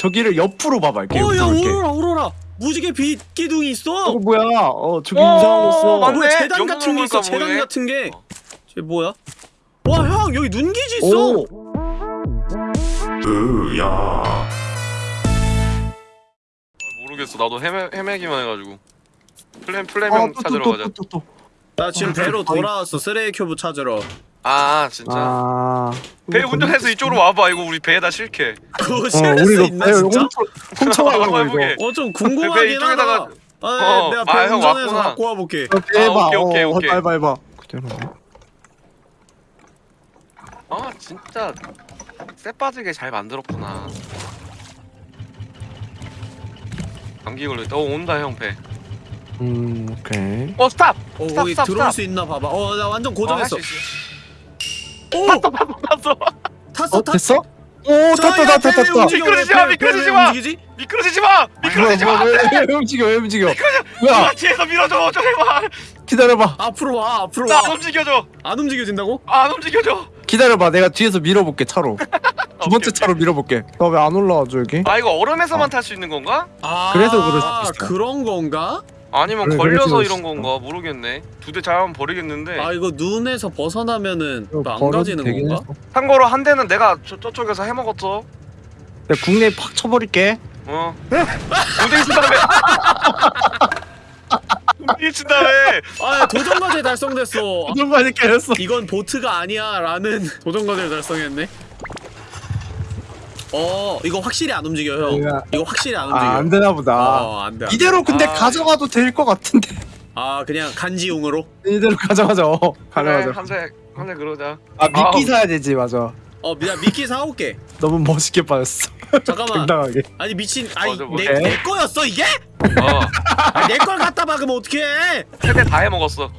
저기를 옆으로 봐봐 이렇게 어야. 오로라 오로라 무지개 빛 기둥이 있어 어 뭐야 어 저기 어, 이상한 거 있어 맞네. 뭐야 제단 영웅 같은 게 있어 제단. 같은 게 어. 쟤 뭐야 와 형 여기 눈기지 있어 오 아, 모르겠어. 나도 헤매 헤매기만 해가지고. 플랜 플랜명 찾으러 가자. 또, 또, 또. 나 지금 배로 돌아왔어 쓰레기 큐브 찾으러 아 진짜. 아 배 운전해서 이쪽으로 와봐. 이거 우리 배에다 실게. 그거 어 실을 수 이거 있나 배 진짜? 훔쳐가려고 이거 해보게. 어좀배 궁금하긴 하다 아, 어, 내가 배 아, 형 운전해서. 갖고 와볼게 어, 대박 아, 오케이, 오케이, 어, 오케이. 해봐 해봐 그대로네 아 진짜 쎄 빠지게 잘 만들었구나. 감기 걸렸다. 어 온다 형 배. 음 오케이 어 stop. 어 stop, stop, 들어올 stop. 수 있나 봐봐 어 나 완전 어, 고정했어 할 수. 오! 탔어 어 탔어 됐어? 오 탔다 야, 탔다 탔다 움직여? 미끄러지지 왜 마, 배- 미끄러지지 배 마. 미끄러지지 마. 미끄러지지 마. 왜, 왜, 왜 움직여 왜 움직여 아 뭐야 뒤에서 밀어줘 제발. 기다려봐 앞으로 와 앞으로 나안 와안 움직여줘. 움직여진다고? 안 움직여줘. 기다려봐 내가 뒤에서 밀어볼게 차로 두 번째. 차로 밀어볼게 나 왜 안 올라와줘 여기? 아 이거 얼음에서만 탈 수 있는 건가? 아 그래서 그럴 수도 있어. 그런 건가? 아니면 그래, 걸려서 이런 건가 모르겠네. 두 대 잘하면 버리겠는데. 아 이거 눈에서 벗어나면은 또 안 가지는 건가? 했어. 참고로 한 대는 내가 저, 저쪽에서 해먹었어. 내가 국내에 팍 쳐버릴게 어. 우대기 친 다음에. 우대기 친 다음에. 아 도전 과제 달성됐어 아, 그런 거 아니까 했어 이건 보트가 아니야 라는 도전 과제를 달성했네 어 이거 확실히 안 움직여 형 내가- 이거 확실히 안 움직여 아 안 되나 보다 어 안돼 이대로 근데 아. 가져가도 될 것 같은데 아 그냥 간지용으로 이대로 가져가자 어 그래 가져가자 한대 한대 그러자. 아 미끼. 사야 되지 맞아 어나 미끼 사올게 너무 멋있게 빠졌어 잠깐만 당당하게 아니 미친 아니 맞아, 내? 내 거였어 이게? 어. 아, 내걸 갖다 박으면 어떡해 세대 다 해먹었어.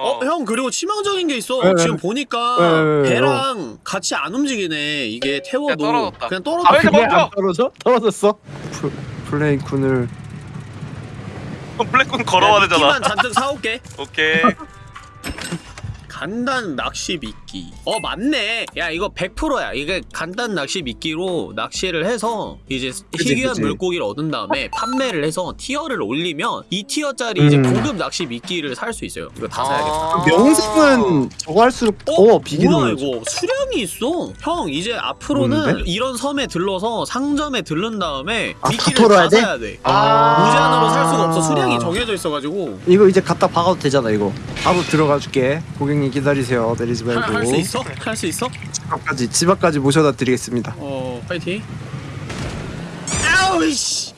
어 형 그리고 치명적인 게 있어 왜, 왜? 지금 보니까 왜, 왜, 왜, 배랑 같이 안 움직이네 이게 태워도 떨어졌다. 그냥 아, 떨어져? 안 떨어져? 떨어졌어? 플, 플레이쿤을 블랙군 걸어와야 되잖아. 잔뜩 사올게 오케이. 간단 낚시 미끼 어 맞네 야 이거 100%야 이게 간단 낚시 미끼로 낚시를 해서 이제 그치, 희귀한 그치. 물고기를 얻은 다음에 판매를 해서 티어를 올리면 이 티어짜리 이제 음. 고급 낚시 미끼를 살 수 있어요 이거 다 사야겠다 아. 명색은 저거 할수록 더 어? 비기는 뭐야 이거 수량이 있어 형 이제 앞으로는 뭔데? 이런 섬에 들러서 상점에 들른 다음에 아, 다 미끼를 다 돼? 사야 돼 아. 무제한으로 살 수가 없어 수량이 정해져 있어가지고 이거 이제 갖다 박아도 되잖아 이거 바로 들어가 줄게 고객님 기다리세요 내리지 말고 할 수 있어? 할 수 있어? 집 앞까지 집 앞까지 모셔다 드리겠습니다. 어 파이팅. 아우이씨.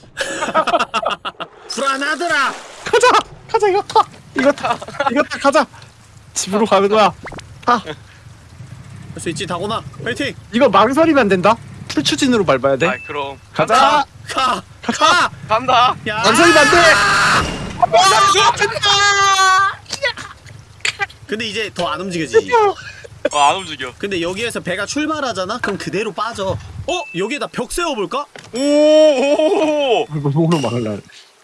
불안하더라. 가자! 가자 이거 타! 이거 타! 이거 타! 가자! 집으로 가는 거야. 타! 할 수 있지 다곤아. 파이팅. 이거 망설이면 안 된다? full 추진으로 밟아야 돼? 아이 그럼. 가자! 가! 가! 간다. 야! 망설이면 안 돼 근데 이제 더 안 움직여지지 어, 안 움직여. 근데 여기에서 배가 출발하잖아? 그럼 그대로 빠져 어? 여기에다 벽 세워볼까? 오. 오. 뭐로 막을라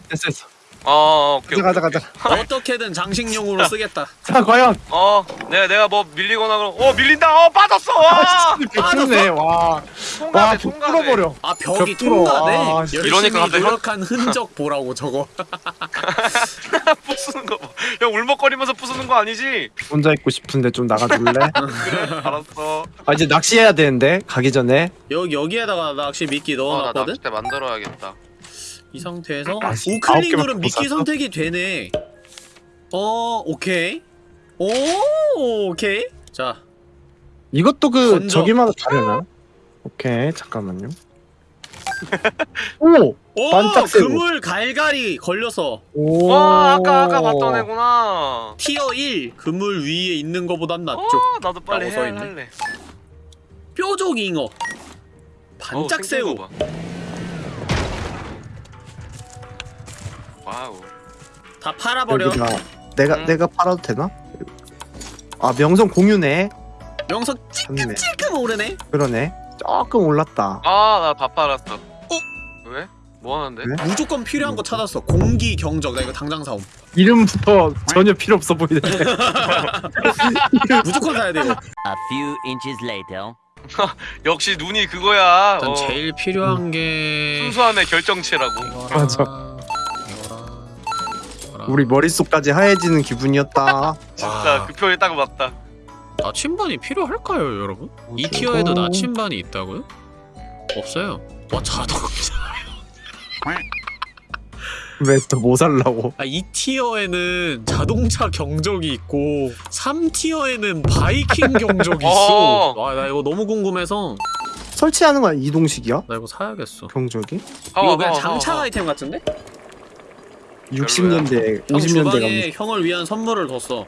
됐어 됐어 어 오케이. 가자 가자 오케이. 가자 어떻게든 장식용으로 쓰겠다 자 과연 어, 내가 내가 뭐 밀리거나 그럼 어 밀린다. 어 빠졌어. 와. 백조네 와 통과돼, 와, 통과돼. 뚫어버려. 아 벽이 벽 뚫어. 통과돼? 아, 이러니까 갑자기 노력한 흔적 보라고 저거 부수는 거 봐. 형 울먹거리면서 부수는 거 아니지? 혼자 있고 싶은데 좀 나가줄래? 그래, 알았어. 아 이제 낚시해야 되는데 가기 전에 여기, 여기에다가 낚시 미끼 어, 나 넣어놨거든? 낚싯대 만들어야겠다. 이 상태에서 아, 우클릭 누르면 못 미끼 샀어? 선택이 되네 어 오케이 오 오케이 자 이것도 그 건져. 저기마다 다르나? 오케이 잠깐만요 오! 오! 반짝 세고. 그물 갈갈이 걸려서 오와 아까 아까 봤던 애구나. 티어 1 그물 위에 있는 거보단 낫죠 어, 나도 빨리 라고 해 써있네. 할래. 뾰족 잉어 어우, 반짝 생긴 새우 거 와우. 다 팔아버려 여기다 내가 응. 내가 팔아도 되나? 아 명성 공유네 명성 좋네 찔끔 오르네 그러네 조금 올랐다 아, 나 다 팔았어. 왜? 뭐 하는데? 왜? 무조건 필요한 거 찾았어 공기 경적 나 이거 당장 사옴 이름부터 전혀 필요 없어 보이네 무조건 사야 돼 이거 A few minutes later. 역시 눈이 그거야. 일단 어, 제일 필요한 게 순수함의 결정체라고. 이거랑 맞아. 우리 머릿속까지 하얘지는 기분이었다. 진짜 와. 그 표현이 딱 맞다. 나침반이 필요할까요, 여러분? 이 티어에도 나침반이 있다고요? 없어요. 와 자동차. 왜또 뭐 살라고? 아, 이 티어에는 자동차 경적이 있고 3 티어에는 바이킹 경적이 있어. 어. 와나 이거 너무 궁금해서 설치하는 건 이동식이야? 나 이거 사야겠어. 경적이? 이거 그냥 장착 아이템 같은데? 60년대, 형 50년대 주방에 형을 위한 선물을 뒀어.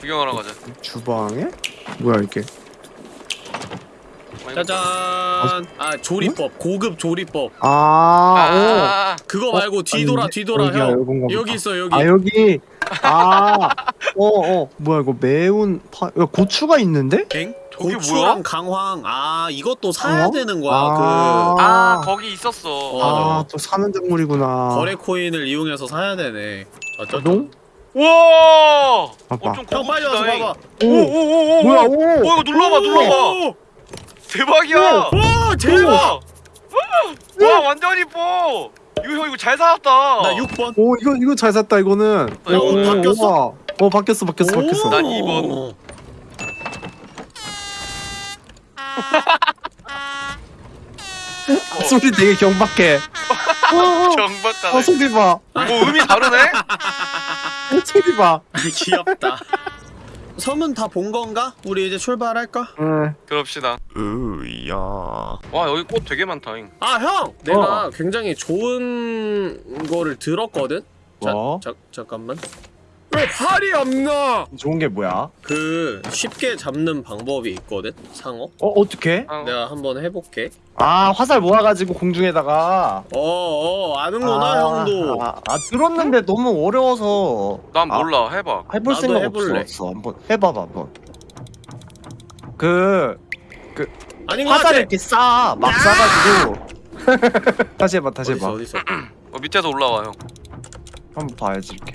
구경하러 가자. 감 주방에? 뭐야 이게? 짜잔. 아 조리법 고급 조리법. 아, 아, 그거 어, 말고 뒤돌아 아닌데? 뒤돌아 여기야, 형. 요건가 보다. 여기 있어 여기. 오. 아 여기. 아, 어, 어, 뭐야 이거 매운 파, 야, 고추가 있는데? 엥? 고추랑 뭐야? 강황. 아 이것도 사야 어? 되는 거야. 아. 아, 거기 있었어. 어. 아, 또 사는 작물이구나. 그 거래 코인을 이용해서 사야 되네. 어쩌 동? 우와! 봐봐. 어, 좀 빨리 와서 봐봐. 오, 오오오오! 뭐야, 오. 오 이거 눌러봐 눌러봐. 오! 대박이야. 와 대박! 와 완전 이뻐. 이거 형 이거 잘 살았다. 나 6번. 오, 이거 이거 잘 샀다 이거는. 어, 바뀌었어? 우와. 어, 바뀌었어, 바뀌었어, 바뀌었어. 난 이번. 아, 소리 되게 경박해. 어, 어, 정박하네. 어, 소리 봐. 뭐 음이 다르네? 어, 소리 봐. 귀엽다. 섬은 다 본 건가? 우리 이제 출발할까? 응. 그럽시다. 으야. 와 여기 꽃 되게 많다잉. 아 형! 내가 굉장히 좋은 거를 들었거든? 자, 뭐? 자, 잠깐만. 왜 활이 없나? 좋은 게 뭐야? 그 쉽게 잡는 방법이 있거든? 상어? 어, 어떻게? 아, 내가 한번 해볼게. 아, 화살 모아가지고 공중에다가. 어어 아는구나 아, 형도. 아, 아, 들었는데 너무 어려워서. 난 아, 몰라 해봐. 해볼 생각 해볼래. 없었어. 한번 해봐봐, 한번. 그 아닌 것 화살. 이렇게 싸, 막 싸가지고. 다시 해봐, 다시 어딨어 해봐. 어딨어. 어, 밑에서 올라와 형. 한번 봐야지 이렇게.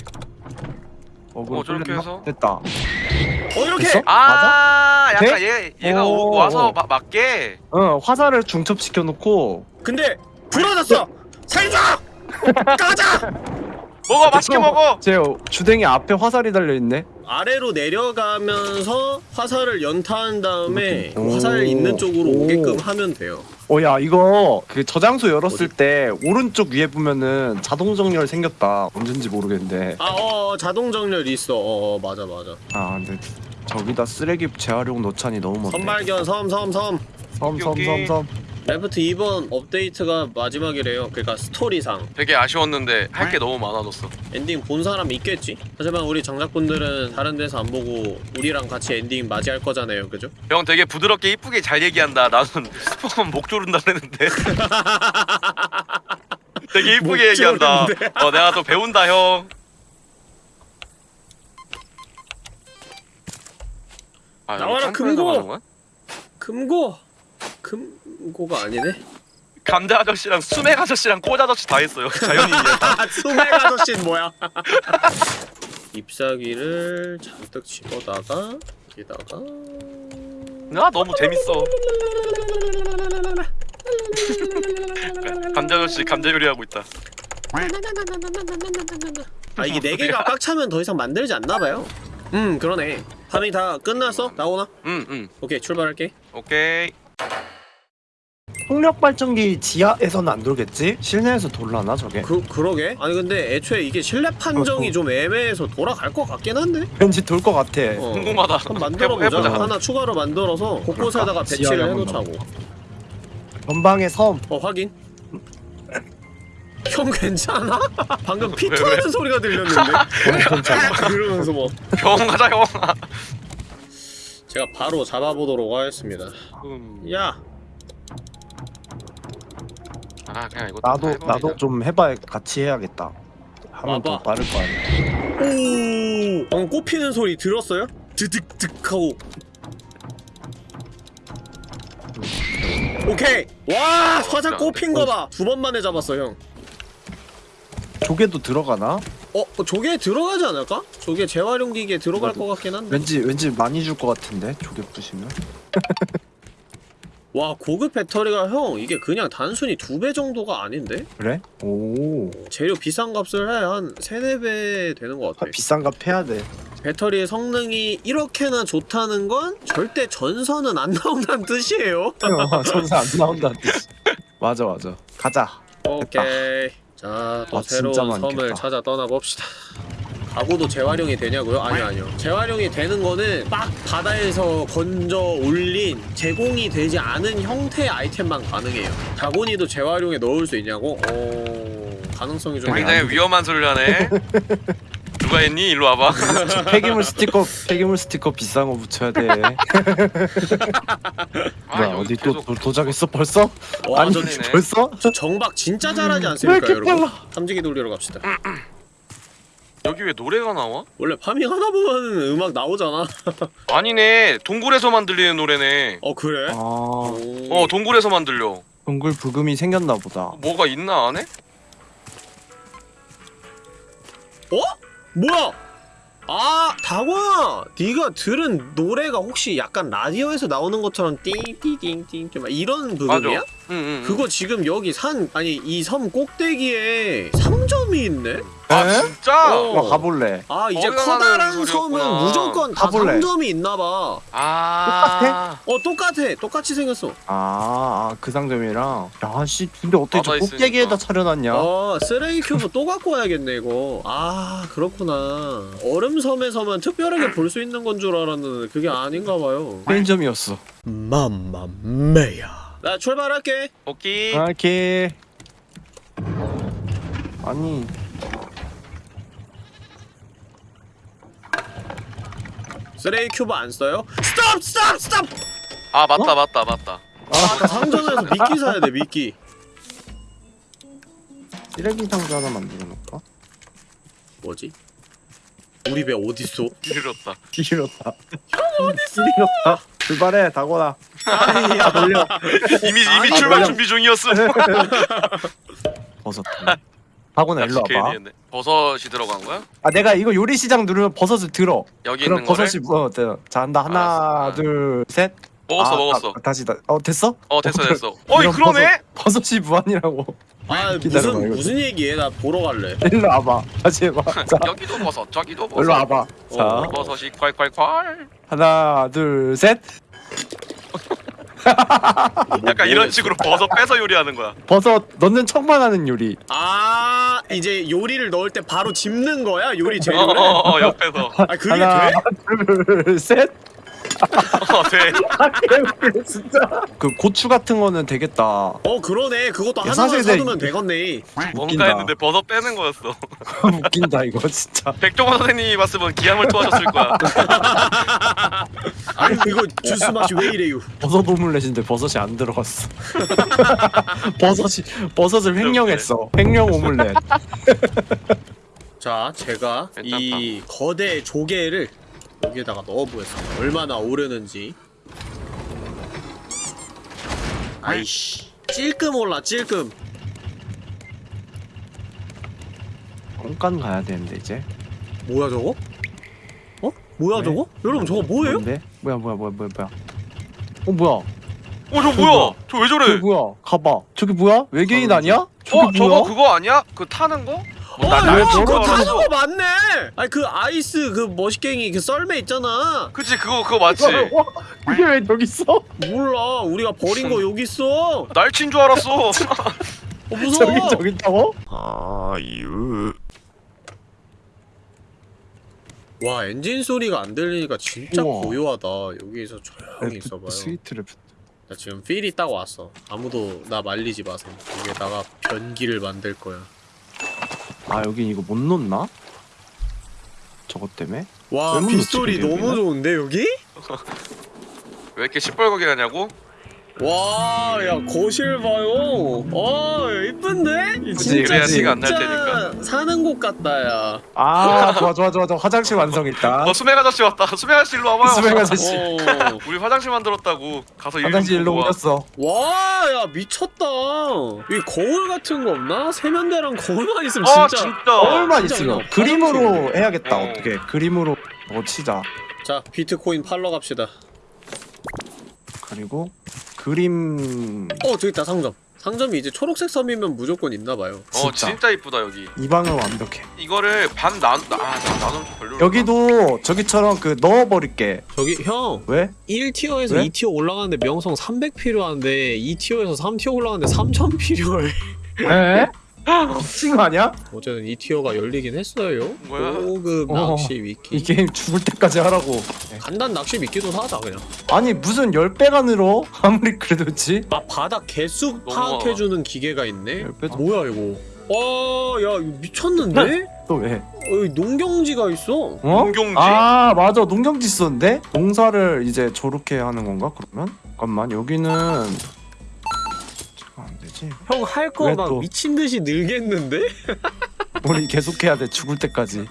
어, 어, 저렇게 해서? 됐다. 어 이렇게. 됐어? 아 맞아? 약간 얘 얘가 오. 오, 와서 마, 맞게. 어, 화살을 중첩시켜 놓고. 근데 부러졌어. 살자. 가자. 먹어 맛있게 먹어. 제 주댕이 앞에 화살이 달려 있네. 아래로 내려가면서 화살을 연타한 다음에 그 오. 화살 있는 쪽으로 오. 오게끔 하면 돼요. 어, 야, 이거 그 저장소 열었을 때 오른쪽 위에 보면은 자동 정렬 생겼다. 언젠지 모르겠는데. 아, 어, 어, 자동 정렬 있어. 어, 어, 맞아, 맞아. 아, 근데 저기다 쓰레기 재활용 넣자니 너무 먼데. 선발견 섬, 섬, 섬. 섬, 섬, 여기. 섬, 섬. Raft 2번 업데이트가 마지막이래요. 그러니까 스토리상. 되게 아쉬웠는데 할 게 너무 많아졌어. 엔딩 본 사람 있겠지? 하지만 우리 장작분들은 다른 데서 안 보고 우리랑 같이 엔딩 맞이할 거잖아요. 그죠? 형 되게 부드럽게 이쁘게 잘 얘기한다. 나는 스포하면 목 조른다 그랬는데. 되게 목 이쁘게 얘기한다. 어 내가 또 배운다 형. 아, 나와라, 금고! 금고! 금 고가 아니네? 감자 아저씨랑 수맥 아저씨랑 꼬자 아저씨 다 했어요. 자연인이야. 아, 수맥 아저씨는 뭐야? 잎사귀를 잔뜩 집어다가 여기다가 아 너무 재밌어. 감자 아저씨 감자 요리하고 있다. 아 이게 네 개가 꽉 차면 더 이상 만들지 않나 봐요. 음 그러네. 파밍 다 끝났어? 나오나? 응 응. 오케이 출발할게. 오케이. 풍력 발전기 지하에서는 안 돌겠지? 실내에서 돌라나 저게? 그 그러게. 아니 근데 애초에 이게 실내 판정이 좀 애매해서 돌아갈 것 같긴 한데. 왠지 돌 것 같아. 어. 궁금하다. 한번 만들어 해보- 보자. 해보자. 하나 추가로 만들어서 곳곳에다가 지하에 배치를 해놓자고. 전방의 섬. 어 확인. 형 괜찮아? 방금 왜? 같은 소리가 들렸는데. 어, 괜찮아. 그러면서 뭐 병원 가자 형. 제가 바로 잡아보도록 하겠습니다. 음. 야, 아 그냥 이거 나도 나도 좀 해봐 같이 해야겠다. 하면 더 와봐. 빠를 거 아니야. 오, 방금 꼽히는 소리 들었어요? 드득득 하고. 오케이. 와, 화살 꼽힌 거 봐. 두 번 만에 잡았어, 형. 조개도 들어가나? 어, 어, 저게 들어가지 않을까? 저게 재활용 기기에 들어갈 나도. 것 같긴 한데. 왠지 왠지 많이 줄 것 같은데 조개 부시면. 와 고급 배터리가 형 이게 그냥 단순히 두 배 정도가 아닌데? 그래? 오. 재료 비싼 값을 해한 세네 배 되는 것 같아. 비싼 값 해야 돼. 배터리의 성능이 이렇게나 좋다는 건 절대 전선은 안 나온다는 뜻이에요. 전사 안 나온다는 뜻이 맞아 맞아. 가자. 오케이. 자또 아, 새로운. 섬을 찾아 떠나봅시다 가구도 재활용이 되냐고요? 아니요 아니요 재활용이 되는 거는 막 바다에서 건져 올린 제공이 되지 않은 형태의 아이템만 가능해요 자고니도 재활용에 넣을 수 있냐고? 어... 가능성이 좀 굉장히 위험한 소리를 하네. 누가 했니? 일로 와봐. 폐기물 스티커 폐기물 스티커 비싼 거 붙여야 돼 아, 어디 또 계속 도, 도착했어 벌써? 와, 아니 저 전이네. 벌써? 저 정박 진짜 잘하지 왜 않습니까 이렇게 여러분? 빨라 탐지기 돌리러 갑시다 여기 왜 노래가 나와? 원래 파밍 하다 보면 음악 나오잖아 아니네. 동굴에서만 들리는 노래네. 어 그래? 아 오. 어, 동굴에서만 들려. 동굴 부금이 생겼나 보다 뭐가 있나 안에? 어? 뭐야? 아 다광아 네가 들은 노래가 혹시 약간 라디오에서 나오는 것처럼 띵띵띵띵 막 이런 부분이야? 응, 응. 응. 그거 지금 여기 산 아니 이 섬 꼭대기에 3점이 있네? 아 에? 진짜? 어. 와 가볼래 아 이제 커다란 섬은. 무조건 다 가볼래. 3점이 있나봐 아. 어 똑같아 똑같이 생겼어 아, 아, 그 상점이랑 야씨 근데 어떻게 저 있으니까. 차려놨냐 어 쓰레기 큐브 또 갖고 와야겠네 이거 아 그렇구나 얼음 섬에서만 특별하게 볼 수 있는 건 줄 알았는데 그게 아닌가 봐요 편의점이었어 맘마메야 나 출발할게 오케이. 아, 이렇게 아니 쓰레기 큐브 안 써요? 스톱 스톱 스톱 아 맞다 맞다 맞다. 아까 상점에서 미끼 사야 돼 미끼 쓰레기 상자 하나 만들어 놓을까? 뭐지? 우리 배 어딨어? 길었다 형 어딨어 길었다 출발해 다고나 아니야 돌려 이미 아니, 이미 출발 몰라. 준비 중이었음. 버섯 다고나 일로 와봐 했네. 버섯이 들어간 거야? 아 내가 이거 요리 시장 누르면 버섯을 들어 여기 그럼 있는 거를? 버섯이 뭐 어, 자 한다 하나 알았어. 둘 셋 먹었어 아, 먹었어. 아, 다시 다, 어 됐어? 어 됐어 어, 됐어. 어이 이런 그러네. 버섯, 버섯이 무한이라고 아 기다려봐, 무슨 이거. 무슨 얘기해 나 보러 갈래 일로 와봐 다시 해봐 자 여기도 버섯 저기도 버섯. 일로 와봐 자 어. 버섯이 콸콸콸. 하나 둘 셋 약간 이런 식으로 버섯 빼서 요리하는 거야. 버섯 넣는 척만 하는 요리 아 이제 요리를 넣을 때 바로 집는 거야 요리 재료를? 어 어어 어, 옆에서. 아 그게 하나 돼? 둘 셋 어 돼. 아 개웃기네. 진짜. 그 고추 같은 거는 되겠다. 어 그러네. 그것도 야, 하나만 사실 내- 사두면 되겠네. 뭔가 웃긴다. 했는데 버섯 빼는 거였어. 웃긴다 이거 진짜. 백종원 선생님이 봤으면 기함을 토하셨을 거야. 아니 이거 주스 맛이 왜 이래요? 버섯 오믈렛인데 버섯이 안 들어갔어. 버섯이 버섯을 횡령했어. 횡령 오믈렛. 자 제가 이 거대 조개를 여기에다가 넣어보겠습니다 얼마나 오르는지 아이씨 찔끔 올라 찔끔 공간 가야 되는데 이제 뭐야 저거? 어? 뭐야 왜? 저거? 여러분 저거 뭐예요? 뭔데? 뭐야 뭐야 뭐야 뭐야 뭐야 어 뭐야 어 저 뭐야? 저 왜 저래? 뭐야 가봐 저기 뭐야 외계인 가는지. 아니야? 저기 어 저거 뭐야? 그거 아니야? 그 타는 거? 어, 나- 야, 날 그거 그거 타는. 거 맞네! 아니 그 아이스 그 머시갱이 그 썰매 있잖아 그치 그거 그거 맞지? 와, 이게 왜 여기 있어? 몰라 우리가 버린 거 여기 있어 어 날친 줄 알았어. 무서워 저기 저기 있다고? 아유. 와 엔진 소리가 안 들리니까 진짜 우와. 고요하다 여기서 조용히 있어봐요 스위트를 나 지금 필이 딱 왔어 아무도 나 말리지 마세요 여기에다가 변기를 만들 거야 아 여기 이거 못 놓나? 저것 때문에? 와왜 빗소리 너무 여기는? 좋은데 여기? 왜 이렇게 시뻘겋게 하냐고? 와, 야 거실 봐요. 어, 이쁜데? 그치, 진짜 그래야 티가 안날 진짜 사는 곳 같다, 야. 아 좋아 좋아 좋아 좋아 화장실 완성했다 어 수맥 아저씨 왔다. 수맥 아저씨 일로 와봐요. 수맥 아저씨 어. 우리 화장실 만들었다고. 가서 화장실 일로 보고 와. 야 미쳤다. 이 거울 같은 거 없나? 세면대랑 거울만 있으면 아 진짜. 진짜. 거울만 있으면 그림으로. 해야겠다 어. 어. 떻게 그림으로 뭐 치자 자, 비트코인 팔러 갑시다. 그리고 그림 어 저기 있다 상점 상점이 이제 초록색 섬이면 무조건 있나봐요 어 진짜. 진짜 이쁘다 여기 이 방은 완벽해. 이거를 반 나.. 아좀 별로 여기도 저기처럼 그 넣어버릴게. 저기 형 왜? 1티어에서 왜? 2티어 올라가는데 명성 300 필요한데 2티어에서 3티어 올라가는데 3000 필요해 에? 미친 거 아니야? 어제는 2티어가 열리긴 했어요 뭐야? 고급 어. 낚시 위키 이 게임 죽을 때까지 하라고. 간단 낚시 미끼도 사자 그냥 아니 무슨 10배가 늘어? 아무리 그래도 그렇지? 아 바닥 개수 파악해주는 기계가 있네? 열 배도- 뭐야 이거 와 야 이거 미쳤는데? 또 왜? 어, 여기 농경지가 있어 어? 농경지? 아 맞아 농경지 썼는데? 농사를 이제 저렇게 하는 건가 그러면? 잠깐만 여기는 되지 형 할거왜막 또? 미친 듯이 늘겠는데? 우리 계속해야 돼 죽을 때까지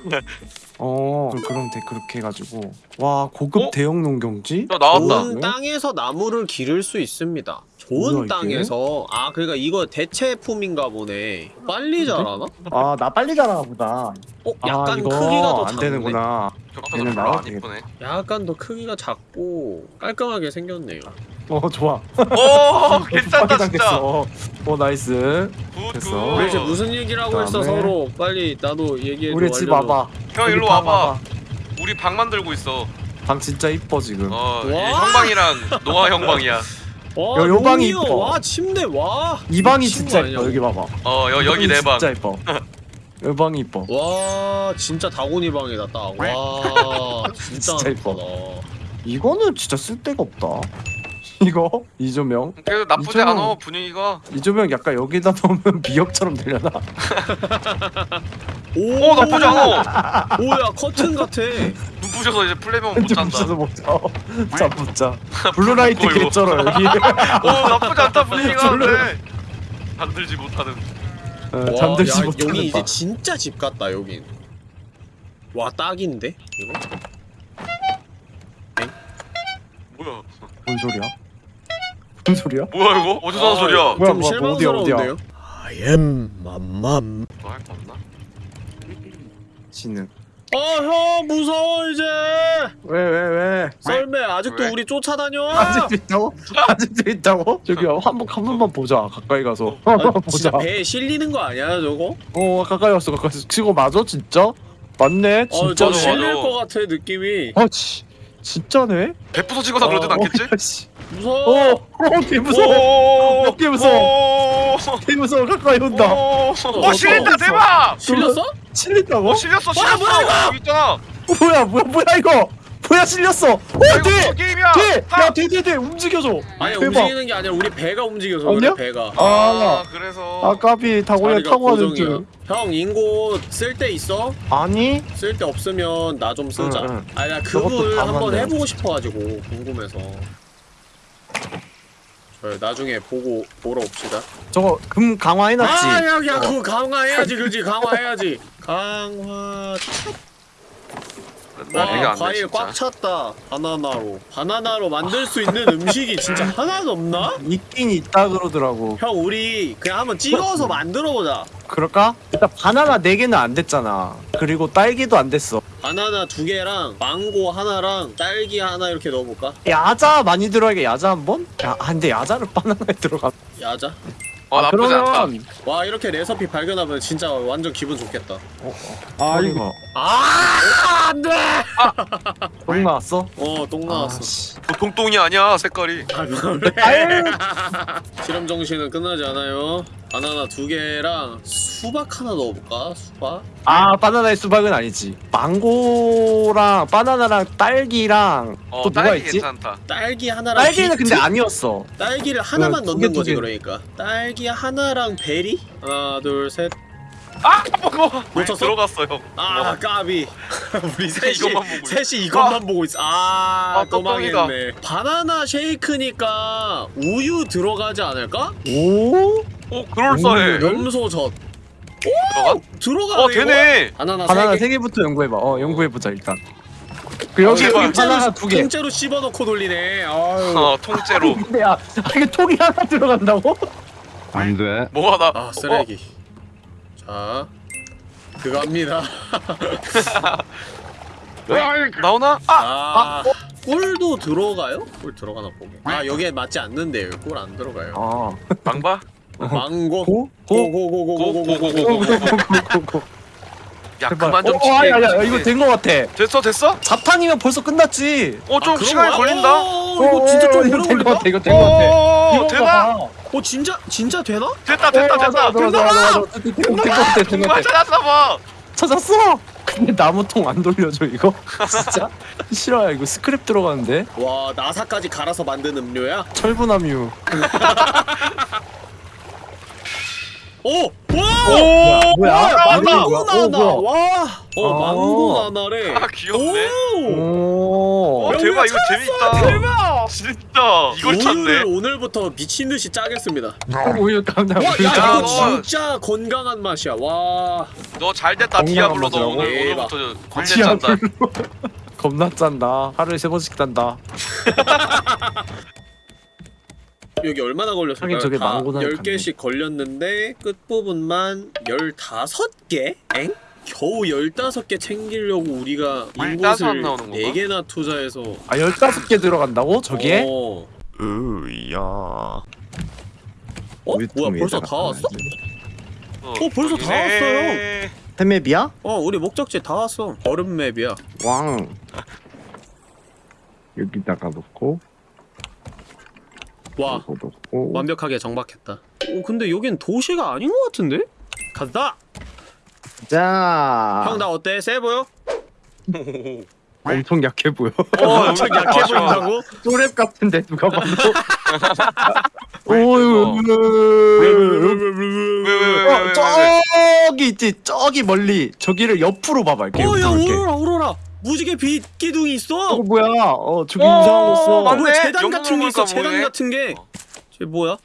어 그럼 돼 그렇게 해가지고 와 고급 어? 대형 농경지? 야 나왔다? 땅에서 나무를 기를 수 있습니다 좋은? 땅에서? 아 그러니까 이거 대체품인가 보네. 빨리 자라나? 아 나 빨리 자라나 보다. 어? 아 약간 이거 크기가 더안 작네. 되는구나. 얘는 나와도 이쁘네. 약간 더 크기가 작고 깔끔하게 생겼네요. 어 좋아. 오 괜찮다 진짜. 당했어. 어 nice. good good 됐어. 우리 이제 무슨 얘기를 하고 있어 서로? 빨리 나도 얘기해줘 우리 집. 와봐. 형 일로 우리 방 와봐. 우리 방 만들고 있어. 방 진짜 이뻐 지금. 어 형방이랑 노아 형방이야 와 요- 요 방이. 이뻐. 와 침대 와 이 방이 진짜 거 이뻐 아니야? 여기 봐봐 어 여, 여기 내 방 진짜 이뻐 이 방이 이뻐 와 진짜 다곤이 방이다 딱 와 진짜 진짜 이뻐. 이거는 진짜 쓸데가 없다 이거? 이조명? 그래도 나쁘지 이쪽은- 않아 분위기가. 이조명 약간 여기다 놓으면 미역처럼 되려나? 오 오 나쁘지 않아. 오야 커튼 같아. 눈 부셔서 이제 플레이면 못 잔다. 붙여서 먹자. 자붙자. blue light. 개쩔어 여기. 오 나쁘지 않다 분위기가. 별로. 근데 잠들지 못하는. 어, 와, 잠들지 야, 못하는 여기 이제 방 진짜 집 같다 여긴. 와 딱인데 이거? 뭐야? 뭔 소리야 무슨 소리야? 뭐야 이거? 어디서 나는 소리야. 뭐야, 좀 뭐야, 실망스러운데요? 어디야, I am 맘맘. 너할거 없나? 지는 아형 무서워 이제. 왜왜 왜? 썰매 아직도 왜? 우리 쫓아다녀? 아직도 있다고? 아직도 있다고? 저기 한번 한 번만 보자 가까이 가서. 아, 보자 진짜 배에 실리는 거 아니야 저거? 어 가까이 왔어 가까이 왔어. 지금 맞아 진짜? 맞네 어, 진짜 저 맞아, 실릴. 것 같아 느낌이. 아 지, 진짜네? 배 부서지거나 그러진 않겠지? 어, 씨. 무서워 어, 어, 개 무서워. 개 무서워. 개 무서워. 가까이 온다. 오, 어, 오 실린다 어, 대박! 실렸어? 실린다고? 어 실렸어 뭐야, 실렸어 뭐야, 이거? 여기 있잖아 어, 뭐야, 뭐야, 뭐야 이거? 뭐야 실렸어? 어, 아, 뭐 게임이야 뒤, 타! 야, 뒤, 뒤, 뒤, 움직여줘. 아니 대박. 움직이는 게 아니라 우리 배가 움직여서 아니야? 그래 배가 아, 아 그래서 아, 까비 다고야 타고 가는 고정이야. 줄. 형 인고 쓸 때 있어? 아니? 쓸 때 없으면 나 좀 쓰자 응, 응. 아니 나 그걸 다 한번. 해보고 싶어가지고 궁금해서 저 나중에 보고 보러 옵시다. 저거 금 강화해놨지. 아 야야 그거 강화해야지 그지? 강화해야지. 강화 와 과일 꽉 찼다 바나나로 바나나로 만들 수 있는 음식이 진짜 하나도 없나? 있긴 있다 그러더라고. 형 우리 그냥 한번 찍어서 만들어보자 그럴까? 일단 바나나 4개는 안 됐잖아. 그리고 딸기도 안 됐어. 바나나 두 개랑 망고 하나랑 딸기 하나 이렇게 넣어볼까? 야자 많이 들어가게 야자 한번? 야, 아, 근데 야자를 바나나에 들어가. 야자 어 나쁘지 않다 그러면 와 이렇게 레시피 발견하면 진짜 완전 기분 좋겠다 아 이거 아 안돼 똥 나왔어? 어 똥 나왔어 씨. 보통 똥이 아니야 색깔이 아 그래. 실험 정신은 끝나지 않아요 바나나 두 개랑 수박 하나 넣어볼까 수박 아 바나나의 수박은 아니지. 망고랑 바나나랑 딸기랑 어또 누가 딸기 있지? 괜찮다 딸기 하나랑 딸기는 비트? 근데 아니었어. 딸기를 하나만 넣는 두 거지 개. 그러니까 딸기 하나랑 베리 하나 둘 셋 아 먹어 놓쳤어? 들어갔어요 아 어. 까비 우리 셋이 이것만 보고 있어. 셋이 이것만 보고 있어 아, 아, 또 똥똥이다. 망했네 바나나 쉐이크니까 우유 들어가지 않을까? 오? 오 그럴싸해 염소젓 들어가? 들어가네 어 되네 바나나, 바나나 세 개. 세 개부터 연구해봐. 어 연구해보자 일단. 그 여기 제발. 여기 바나나 두 개. 통째로 씹어넣고 돌리네 아유 어 통째로 근데 야 아, 이게 통이 하나 들어간다고? 안 돼. 뭐가 나 아 쓰레기 자 그거 합니다 어, 나오나? 아! 아, 꿀도 들어가요? 꿀 들어가나 보게. 아 여기에 맞지 않는데요. 꿀안 들어가요. 아 망봐? 망고. 고? 고? 고고고고고고고고. 야 제발. 그만 좀 어, 어, 아니, 치게. 이거 된 거 같아. 됐어 됐어? 자탄이면 벌써 끝났지. 어좀 아, 시간이? 걸린다 어, 이거 진짜 좀 이거 오래 걸린다. 같아. 이거 된 거 같아. 오 이거 되나? 봐. 어 진짜 진짜 되나? 됐다 됐다 됐다. 된거 같아. 된거 같아. 정말 찾았나 봐 찾았어. 근데 나무통 안 돌려줘 이거? 진짜? 싫어요 이거 스크랩 들어가는데 와 나사까지 갈아서 만든 음료야? 철분함유 오! 와! 뭐야 망고? 오, 나나! 뭐야? 와! 어 아. 망고 나나래. 아 귀엽네 오! 오어 야, 대박 이거 재밌다 대박! 진짜 이걸 찾네 우유를 오늘부터 미친 듯이 짜겠습니다. 우유 깜짝 와, 야, 야, 이거 뭐. 진짜 건강한 맛이야. 와. 너 잘됐다 디아블로도 건강한 오늘 맛이라고? 오늘부터 관대 짠다 겁나 짠다 하루에 세 번씩 짠다 여기 얼마나 걸렸을까요? 하긴 저게 다 망고는 10개씩 걸렸는데 끝부분만 15개? 엥? 겨우 15개 챙기려고 우리가 인곳을 나오는 건가? 4개나 투자해서 아 15개 들어간다고? 저기에? 어, 으야 어? 뭐야 벌써 다 왔어? 어, 벌써 다 왔어요. 템맵이야? 어 우리 목적지 다 왔어 얼음 맵이야 왕 여기다가 놓고 와 놓고 완벽하게 정박했다 어 근데 여긴 도시가 아닌 것 같은데? 간다! 자 형 나 어때? 세 보여? 엄청 약해 보여 어 엄청 약해. 보인다고? 쪼랩 같은데 누가 봐도 오유. 어, 저기 있지 저기 멀리 저기를 옆으로 봐봐 이렇게 어야 이렇게. 오로라 오로라 무지개 빛 기둥이 있어 어 뭐야 어 저기. 아 맞네. 뭐야 재단 같은 게 있어 재단. 같은 게 어. 쟤 뭐야?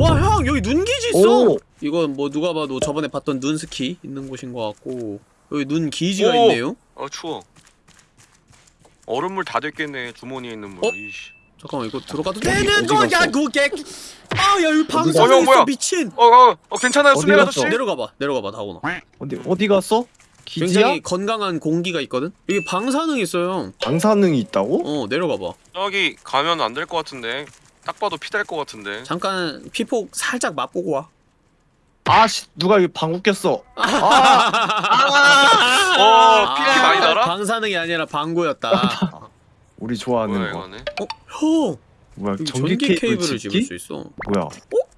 와 형 여기 눈기지 있어 오. 이건 뭐 누가 봐도 저번에 봤던 눈 스키 있는 곳인 것 같고 여기 눈 기지가 오. 있네요 어 추워 얼음물 다 됐겠네 주머니에 있는 물 어? 이씨 잠깐만 이거 들어가도 되는? 거야 그게 아야 여기 어, 방송에 있어 뭐야? 미친 어어 어, 괜찮아요 어디 수면? 아저씨 내려가봐 내려가봐 다오나 어디 어디 갔어? 기지야? 굉장히 건강한 공기가 있거든 여기 방사능 있어요 방사능이 있다고? 어 내려가봐 저기 가면 안 될 것 같은데 딱 봐도 피 될 것 같은데 잠깐 피폭 살짝 맛보고 와 아씨 누가 여기 방구 꼈어. 아, 어 HP 많이 달아? 방사능이 아니라 방구였다. 우리 좋아하는 뭐야 거. 어? 형 뭐야 전기, 전기 케이블 케이블을 집기? 집을 수 있어. 뭐야?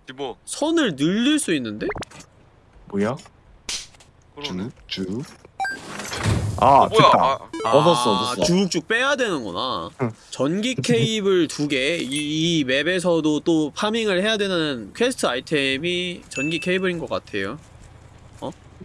집어 선을 늘릴 수 있는데? 뭐야? 그러네. 쭉쭉 아 어, 뭐야 됐다 아, 얻었어, 아, 얻었어. 쭉쭉 빼야 되는구나. 응. 전기 케이블 두 개. 이, 이 맵에서도 또 파밍을 해야 되는 퀘스트 아이템이 전기 케이블인 것 같아요.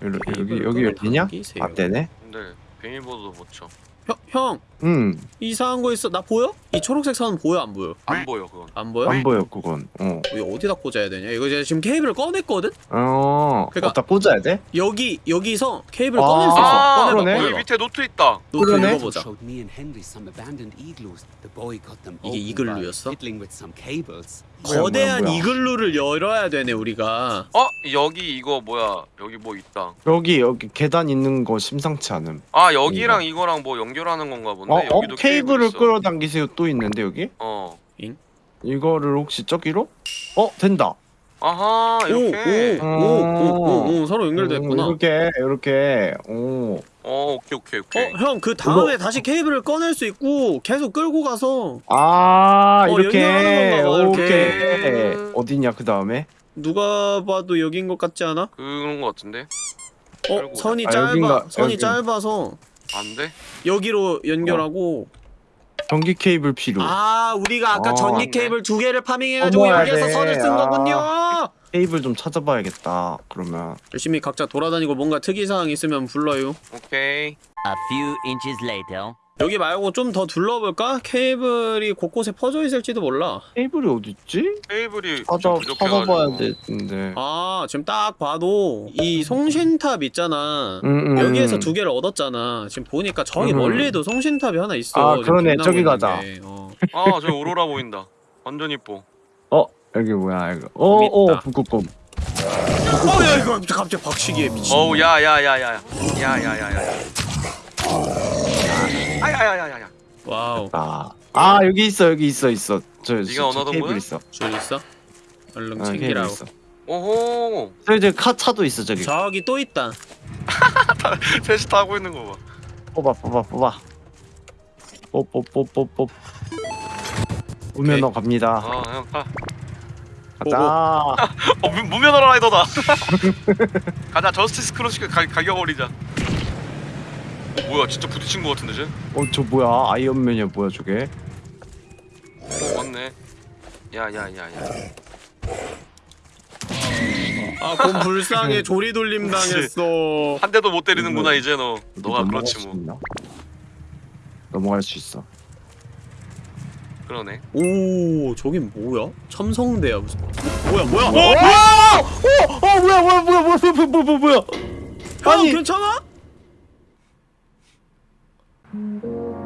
여기 여기 케이블을 여기 열리냐? 안 되네 근데 비밀번호도 못쳐 형, 형음 이상한 거 있어. 나 보여? 이 초록색 선 보여 안 보여? 안 보여 그건 안 보여? 안 보여 그건 어 여기 어디다 꽂아야 되냐? 이거 제가 지금 케이블을 꺼냈거든? 어, 그러니까- 어디다 꽂아야 돼? 여기 여기서 케이블 아, 꺼낼 수 있어. 아 꺼내봐, 그러네. 여기 꺼내봐. 밑에 노트 있다 노트 그러네. 읽어보자. 이게 이글루였어? 거대한 뭐야, 뭐야. 이글루를 열어야 되네 우리가. 어 여기 이거 뭐야 여기 뭐 있다 여기 여기 계단 있는 거 심상치 않음 아 여기랑 이거랑 뭐 연결하는 건가 본데 어, 어? 여기도 케이블을 있어. 끌어당기세요 또 있는데 여기? 어 이거를 혹시 저기로? 어 된다 아하 이렇게 오오오오오 서로 연결됐구나. 음, 이렇게 이렇게 오 어 오케이 오케이 오케이 어, 형, 그 다음에 다시 케이블을 꺼낼 수 있고 계속 끌고 가서 아 어, 이렇게 연결하는 건가 봐, 오케이 이렇게. 어디냐 그 다음에 누가 봐도 여긴 것 같지 않아? 그런 거 같은데 어, 선이 아, 짧아. 여긴가, 선이 여긴. 짧아서 안 돼? 여기로 연결하고 전기 케이블 필요 아, 우리가 아까 어, 전기. 케이블 두 개를 파밍해가지고 어머야 여기에서 돼. 선을 쓴 아. 거군요. 케이블 좀 찾아봐야겠다 그러면 열심히 각자 돌아다니고 뭔가 특이사항 있으면 불러요. 오케이 A few inches later. 여기 말고 좀 더 둘러볼까? 케이블이 곳곳에 퍼져 있을지도 몰라. 케이블이 어딨지? 테이블이 찾아. 찾아봐야 되는데 아, 지금 딱 봐도 이 송신탑 있잖아. 음, 음, 여기에서 음. 두 개를 얻었잖아. 지금 보니까 저기 음. 멀리에도 송신탑이 하나 있어. 아, 그러네. 저기 가자. 게. 어. 아 저기 오로라 보인다 완전 이뻐 어 여기 뭐야 이거 어어 재밌다. 북극곰 어, 야 이거 갑자기 박치기에 미친. 어우 야야야야야 야야야야야 아야야야야 와우. 아 아 여기 있어 여기 있어 있어. 저, 네가 저, 저 원하던 테이블 거야? 있어. 줄 있어? 얼른 어, 테이블 챙기라고 있어. 오호 저기 저기 카 차도 있어 저기. 저기 또 있다 셋이 다 하고 있는 거 봐. 뽑아 뽑아 뽑아. 뽑뽑뽑뽑뽑. 무면허 갑니다. 아형 타. 가자. 어 무, 무면허 라이더다. 가자 justice cross 가, 가격어리자. 뭐야 진짜 부딪힌 거 같은데 쟤? 어저 뭐야? 아이언맨이야 뭐야 저게? 어 맞네. 야야야야. 아 그럼 불쌍해. 조리돌림 당했어. 한 대도 못 때리는구나 음, 이제 너. 너가 그렇지 뭐. 있나? 넘어갈 수 있어. 그러네. 오 저긴 뭐야? 첨성대야 무슨. 뭐야 뭐야? 어? 뭐야 어 뭐야 뭐야 뭐야 뭐야 뭐야 뭐야. 아니. 괜찮아? 음.